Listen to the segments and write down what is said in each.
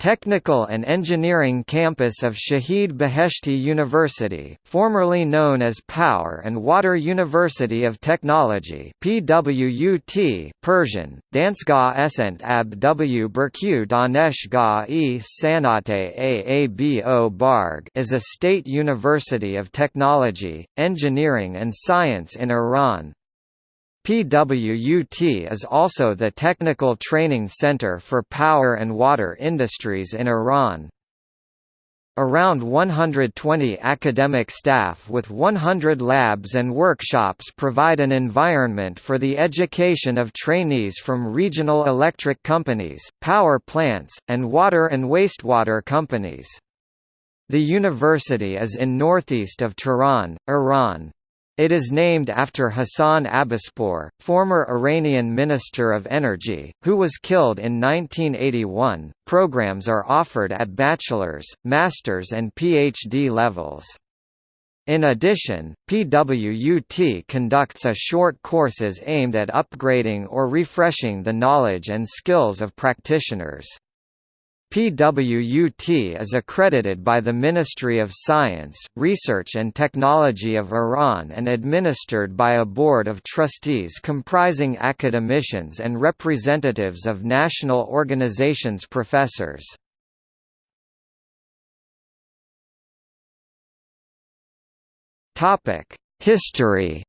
Technical and Engineering Campus of Shahid Beheshti University, formerly known as Power and Water University of Technology PWUT Persian, Dansgah Esent Ab W Berku Daneshgah e Sanate Aabo Barg is a state university of technology, engineering and science in Iran, PWUT is also the technical training center for power and water industries in Iran. Around 120 academic staff with 100 labs and workshops provide an environment for the education of trainees from regional electric companies, power plants, and water and wastewater companies. The university is in northeast of Tehran, Iran. It is named after Hassan Abbaspour, former Iranian Minister of Energy, who was killed in 1981. Programs are offered at bachelor's, master's, and PhD levels. In addition, PWUT conducts a short courses aimed at upgrading or refreshing the knowledge and skills of practitioners. PWUT is accredited by the Ministry of Science, Research and Technology of Iran and administered by a board of trustees comprising academicians and representatives of national organizations professors. History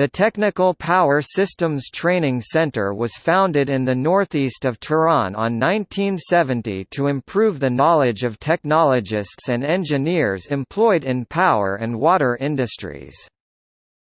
The Technical Power Systems Training Center was founded in the northeast of Tehran on 1970 to improve the knowledge of technologists and engineers employed in power and water industries.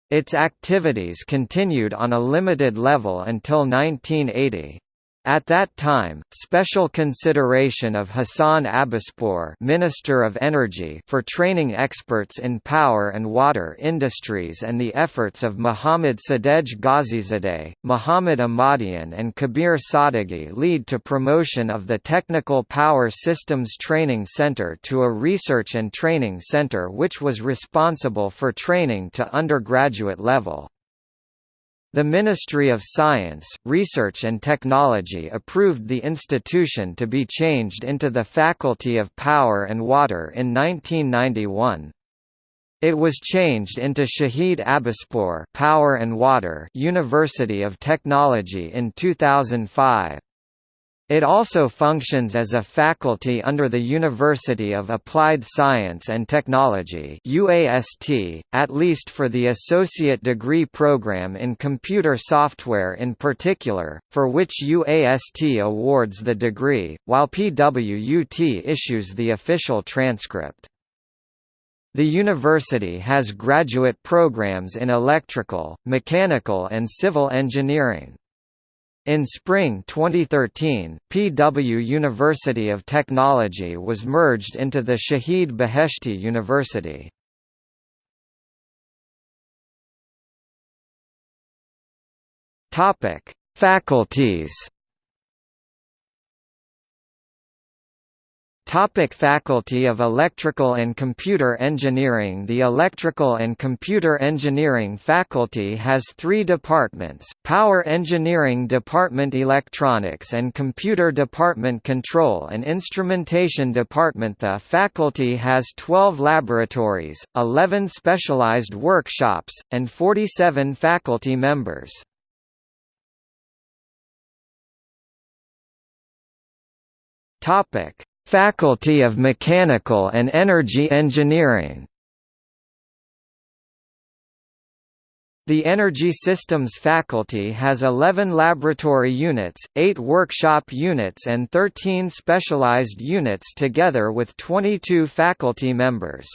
Its activities continued on a limited level until 1980. At that time, special consideration of Hassan Abbaspour Minister of Energy for training experts in power and water industries and the efforts of Muhammad Sadegh Ghazizadeh, Muhammad Ahmadian and Kabir Sadeghi lead to promotion of the Technical Power Systems Training Center to a research and training center which was responsible for training to undergraduate level. The Ministry of Science, Research and Technology approved the institution to be changed into the Faculty of Power and Water in 1991. It was changed into Shahid Abbaspour Power and Water University of Technology in 2005. It also functions as a faculty under the University of Applied Science and Technology UAST, at least for the associate degree program in computer software in particular, for which UAST awards the degree, while PWUT issues the official transcript. The university has graduate programs in electrical, mechanical and civil engineering. In spring 2013, PW University of Technology was merged into the Shahid Beheshti University. Faculties Topic Faculty of Electrical and Computer Engineering The Electrical and Computer Engineering faculty has three departments, Power Engineering Department Electronics and Computer Department Control and Instrumentation Department The faculty has 12 laboratories, 11 specialized workshops, and 47 faculty members. Topic Faculty of Mechanical and Energy Engineering The Energy Systems faculty has 11 laboratory units, 8 workshop units and 13 specialized units together with 22 faculty members.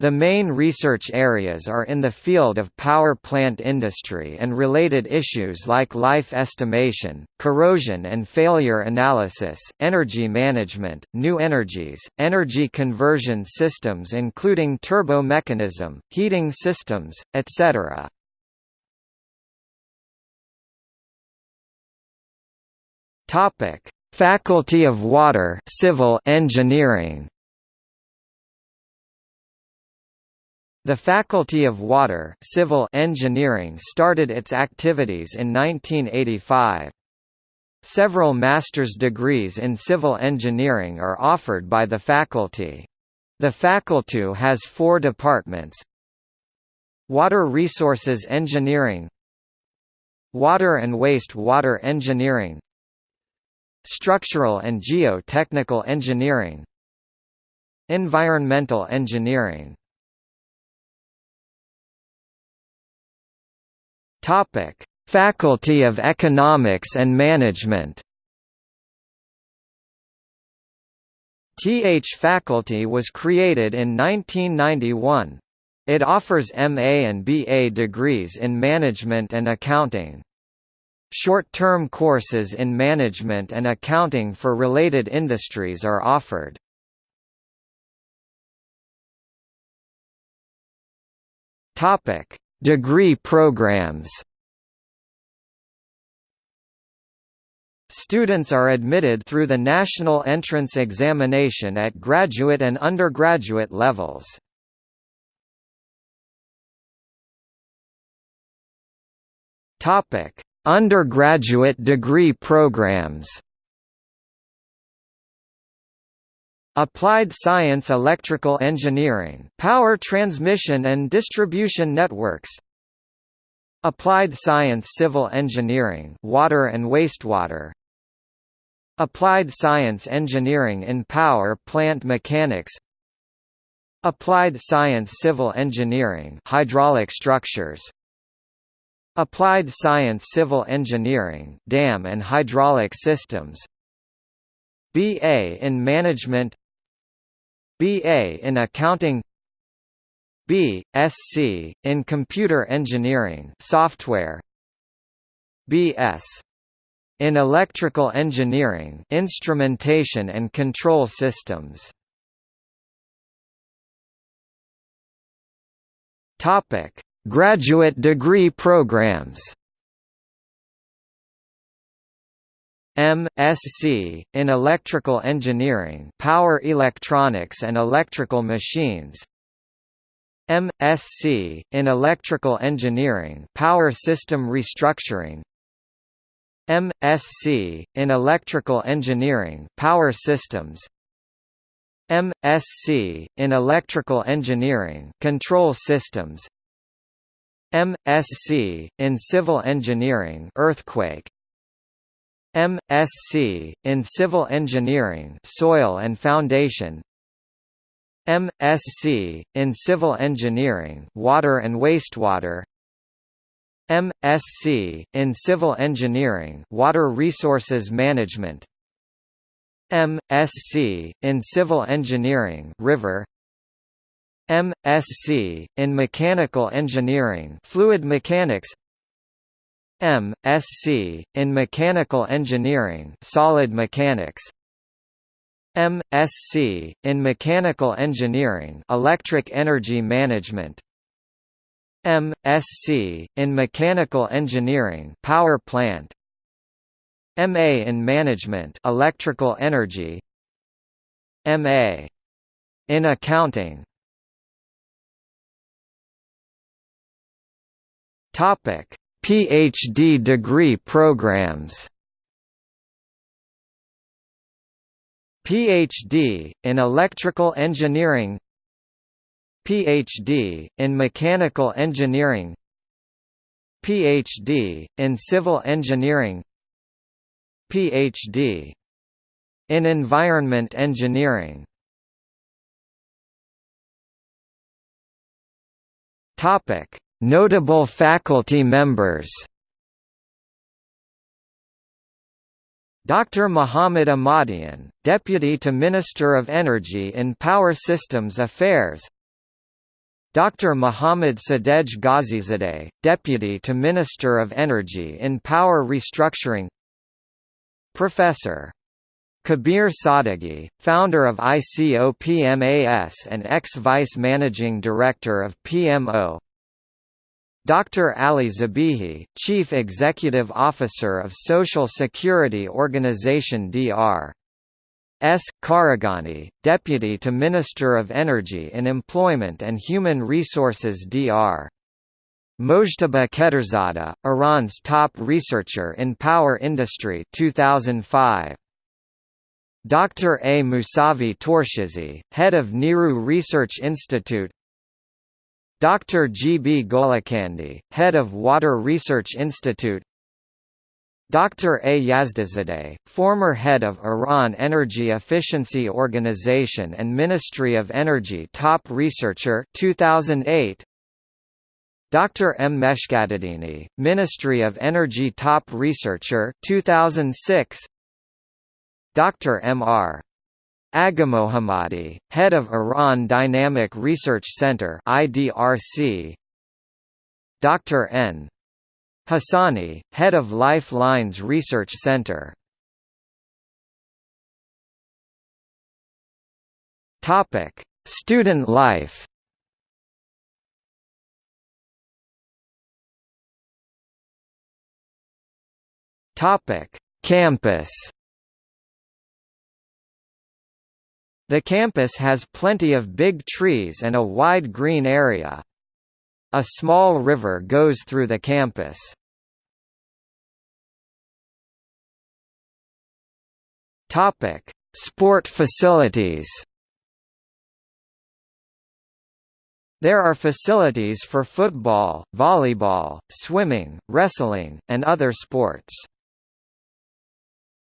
The main research areas are in the field of power plant industry and related issues like life estimation, corrosion and failure analysis, energy management, new energies, energy conversion systems including turbo mechanism, heating systems, etc. Faculty of Water Civil Engineering The Faculty of Water Civil Engineering started its activities in 1985. Several master's degrees in civil engineering are offered by the faculty. The faculty has four departments Water Resources Engineering Water and Waste Water Engineering Structural and Geotechnical Engineering Environmental Engineering Topic: Faculty of Economics and Management. TH faculty was created in 1991. It offers MA and BA degrees in management and accounting. Short-term courses in management and accounting for related industries are offered. Topic: Degree programs. Students are admitted through the National Entrance Examination at graduate and undergraduate levels. Topic: Undergraduate degree programs. Applied Science Electrical Engineering Power Transmission and Distribution Networks. Applied Science Civil Engineering Water and Wastewater. Applied Science Engineering in Power Plant Mechanics. Applied Science Civil Engineering Hydraulic Structures. Applied Science Civil Engineering Dam and Hydraulic Systems BA in Management BA in Accounting B.Sc. in Computer Engineering Software B.S. in Electrical Engineering Instrumentation and Control Systems Topic Graduate degree programs M.Sc. in Electrical Engineering Power Electronics and Electrical Machines M.Sc. in Electrical Engineering Power System Restructuring M.Sc. in Electrical Engineering Power Systems M.Sc. in Electrical Engineering Control Systems M.Sc. in Civil Engineering Earthquake M.Sc. in Civil Engineering Soil and Foundation M.Sc. in Civil Engineering Water and Wastewater M.Sc. in Civil Engineering Water Resources Management M.Sc. in Civil Engineering River M.Sc. in Mechanical Engineering Fluid Mechanics M.Sc. in Mechanical Engineering Solid Mechanics M.Sc. in Mechanical Engineering Electric Energy Management M.Sc. in Mechanical Engineering Power Plant M.A. in Management Electrical Energy M.A. in Accounting Topic: PhD degree programs. PhD in Electrical Engineering. PhD in Mechanical Engineering. PhD in Civil Engineering. PhD in Environment Engineering. Topic Notable faculty members Dr. Muhammad Ahmadian, Deputy to Minister of Energy in Power Systems Affairs Dr. Muhammad Sadegh Ghazizadeh, Deputy to Minister of Energy in Power Restructuring Professor. Kabir Sadeghi, founder of ICOPMAS and ex-Vice Managing Director of PMO Dr. Ali Zabihi, Chief Executive Officer of Social Security Organization Dr. S. Karagani, Deputy to Minister of Energy and Employment and Human Resources Dr. Mojtaba Khederzadeh, Iran's top researcher in power industry 2005. Dr. A. Musavi Torshizi, head of Niroo Research Institute Dr. G. B. Golakandi, head of Water Research Institute Dr. A. Yazdizadeh, former head of Iran Energy Efficiency Organization and Ministry of Energy top researcher 2008 Dr. M. Meshkatadini, Ministry of Energy top researcher 2006 Dr. M. R. Aghamohammadi, head of Iran Dynamic Research Center IDRC Dr. N. Hassani, head of Lifelines Research Center Topic: Student life. Topic: Campus. The campus has plenty of big trees and a wide green area. A small river goes through the campus. Topic: Sport facilities. There are facilities for football, volleyball, swimming, wrestling, and other sports.